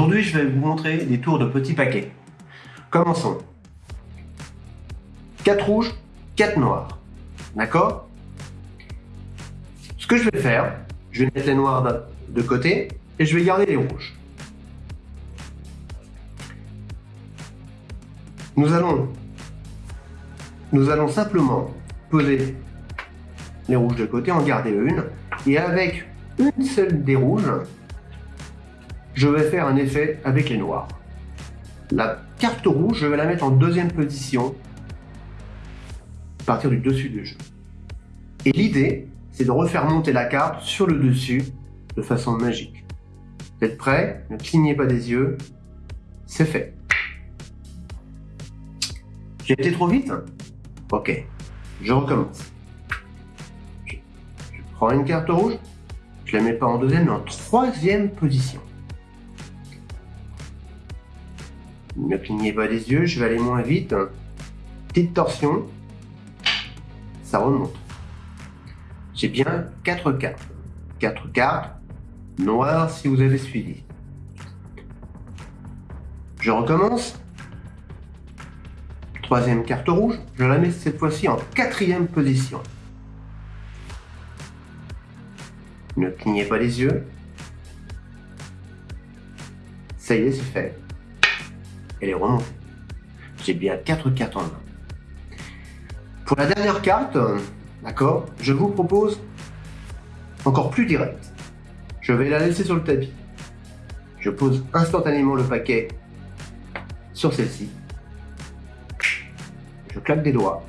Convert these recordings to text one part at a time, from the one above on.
Aujourd'hui, je vais vous montrer des tours de petits paquets. Commençons. 4 rouges, 4 noirs. D'accord? Ce que je vais faire, je vais mettre les noirs de côté et je vais garder les rouges. Nous allons, nous allons simplement poser les rouges de côté, en garder une, et avec une seule des rouges, je vais faire un effet avec les noirs. La carte rouge, je vais la mettre en deuxième position à partir du dessus du jeu. Et l'idée, c'est de refaire monter la carte sur le dessus de façon magique. Vous êtes prêts? Ne clignez pas des yeux. C'est fait. J'ai été trop vite? Ok, je recommence. Je, prends une carte rouge, je la mets pas en deuxième, mais en troisième position. Ne clignez pas les yeux, je vais aller moins vite. Petite torsion. Ça remonte. J'ai bien 4 cartes. 4 cartes noires si vous avez suivi. Je recommence. Troisième carte rouge, je la mets cette fois-ci en quatrième position. Ne clignez pas les yeux. Ça y est, c'est fait elle est remontée. J'ai bien 4 cartes en main. Pour la dernière carte, d'accord, je vous propose encore plus direct. Je vais la laisser sur le tapis. Je pose instantanément le paquet sur celle-ci. Je claque des doigts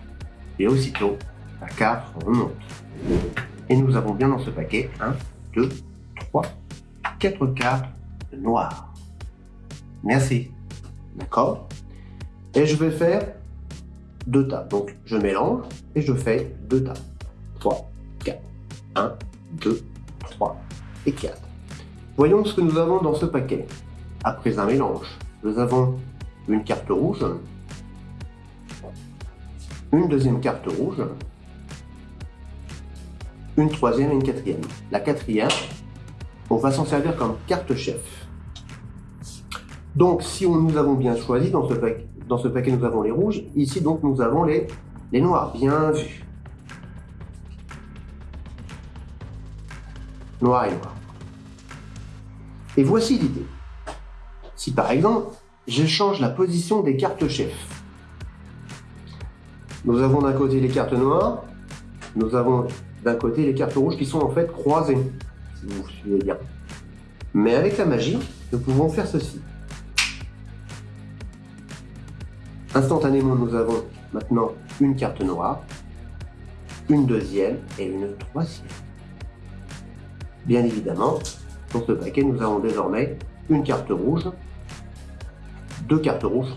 et aussitôt la carte remonte. Et nous avons bien dans ce paquet 1, 2, 3, 4 cartes noires. Merci. D'accord Et je vais faire deux tas. Donc, je mélange et je fais deux tas. 3, 4. 1, 2, 3 et 4. Voyons ce que nous avons dans ce paquet. Après un mélange, nous avons une carte rouge, une deuxième carte rouge, une troisième et une quatrième. La quatrième, on va s'en servir comme carte chef. Donc, si nous avons bien choisi, dans ce, paquet, dans ce paquet, nous avons les rouges. Ici, donc, nous avons les, noirs. Bien vu. Noir et noir. Et voici l'idée. Si, par exemple, j'échange la position des cartes chefs. Nous avons d'un côté les cartes noires, nous avons d'un côté les cartes rouges qui sont en fait croisées, si vous suivez bien. Mais avec la magie, nous pouvons faire ceci. Instantanément, nous avons maintenant une carte noire, une deuxième et une troisième. Bien évidemment, dans ce paquet, nous avons désormais une carte rouge, deux cartes rouges.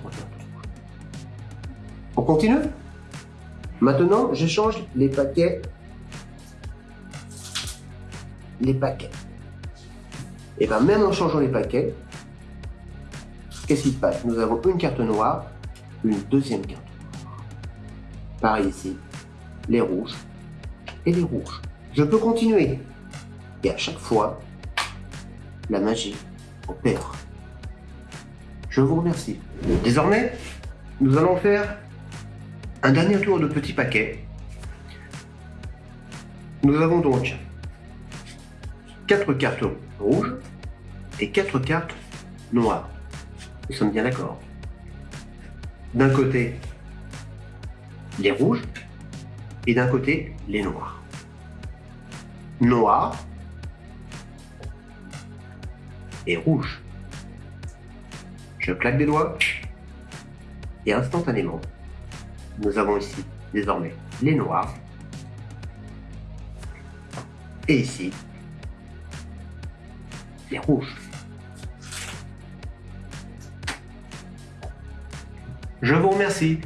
On continue? Maintenant, j'échange les paquets. Les paquets. Et bien même en changeant les paquets, qu'est-ce qui se passe? Nous avons une carte noire, une deuxième carte. Par ici, les rouges et les rouges. Je peux continuer. Et à chaque fois, la magie opère. Je vous remercie. Désormais, nous allons faire un dernier tour de petits paquets. Nous avons donc quatre cartes rouges et quatre cartes noires. Nous sommes bien d'accord d'un côté les rouges et d'un côté les noirs. Noir et rouge. Je claque des doigts et instantanément, nous avons ici désormais les noirs et ici les rouges. Je vous remercie.